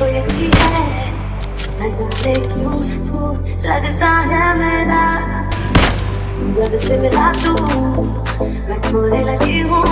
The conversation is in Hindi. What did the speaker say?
कोई भी है। न जाने क्यों तू लगता है मेरा जब से मिला तू, मैं खोने लगी हूँ।